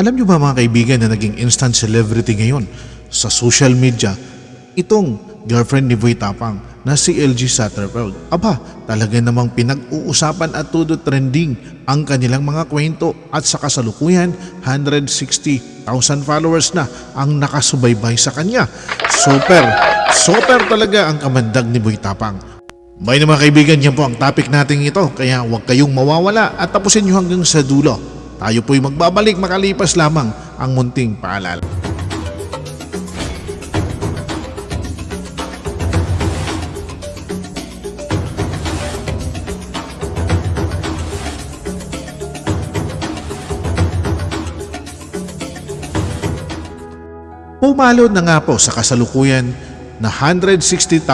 Alam nyo ba mga kaibigan na naging instant celebrity ngayon sa social media itong girlfriend ni Boy Tapang na si LG Satterfield. Aba, talaga namang pinag-uusapan at todo trending ang kanilang mga kwento at sa kasalukuyan 160,000 followers na ang nakasubaybay sa kanya. Super, super talaga ang kamandag ni Boy Tapang. May na mga kaibigan, yan po ang topic natin ito. Kaya huwag kayong mawawala at tapusin nyo hanggang sa dulo. Tayo po'y magbabalik makalipas lamang ang munting paalala. Pumalo na nga po sa kasalukuyan na 160,000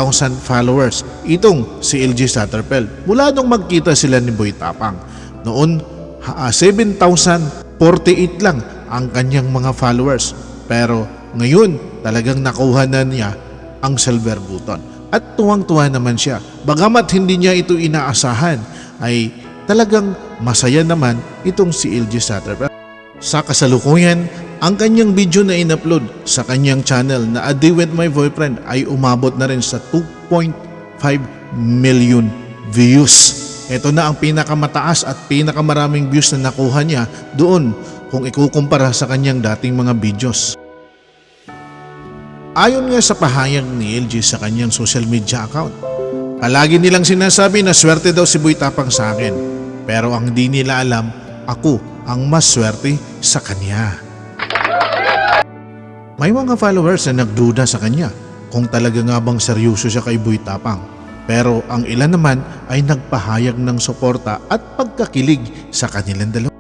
followers itong si LG Satterfeld mula nung magkita sila ni Boy Tapang. Noon, 7,048 lang ang kanyang mga followers. Pero ngayon, talagang nakuha na niya ang silver button. At tuwang-tuwa naman siya. Bagamat hindi niya ito inaasahan, ay talagang masaya naman itong si LG Satterfeld. Sa kasalukuyan, ang kanyang video na in-upload sa kanyang channel na A Day With My Boyfriend ay umabot na rin sa 2.5 million views. Ito na ang pinakamataas at pinakamaraming views na nakuha niya doon kung ikukumpara sa kanyang dating mga videos. Ayon nga sa pahayag ni LG sa kanyang social media account, palagi nilang sinasabi na swerte daw si Boy Tapang sa akin. Pero ang di nila alam, ako ang mas swerte sa kanya. May mga followers na nagduda sa kanya kung talaga nga bang seryoso siya kay Boy Tapang. Pero ang ilan naman ay nagpahayag ng suporta at pagkakilig sa kanilang dalawa.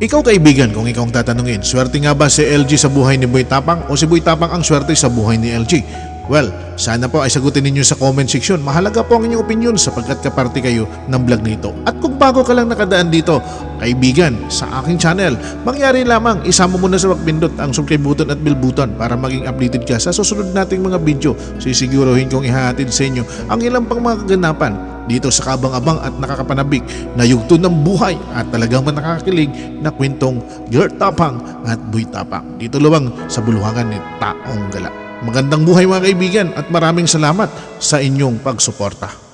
Ikaw kaibigan, kung ikaw ang tatanungin, swerte nga ba si LG sa buhay ni Boy Tapang o si Boy Tapang ang swerte sa buhay ni LG? Well, sana po ay sagutin ninyo sa comment section. Mahalaga po ang inyong opinion sapagkat kaparte kayo ng vlog nito. At kung bago ka lang nakadaan dito, kaibigan, sa aking channel, mangyari lamang isama mo na sa pagpindot ang subscribe button at bell button para maging updated ka sa susunod nating mga video. Sisiguruhin kong ihahatid sa inyo ang ilang pang mga kaganapan dito sa kabang-abang at nakakapanabik na yugto ng buhay at talagang nakakakilig na kwentong Gert Tapang at Boy Tapang. Dito luwang sa buluhangan ni Taong Gala. Magandang buhay mga kaibigan at maraming salamat sa inyong pagsuporta.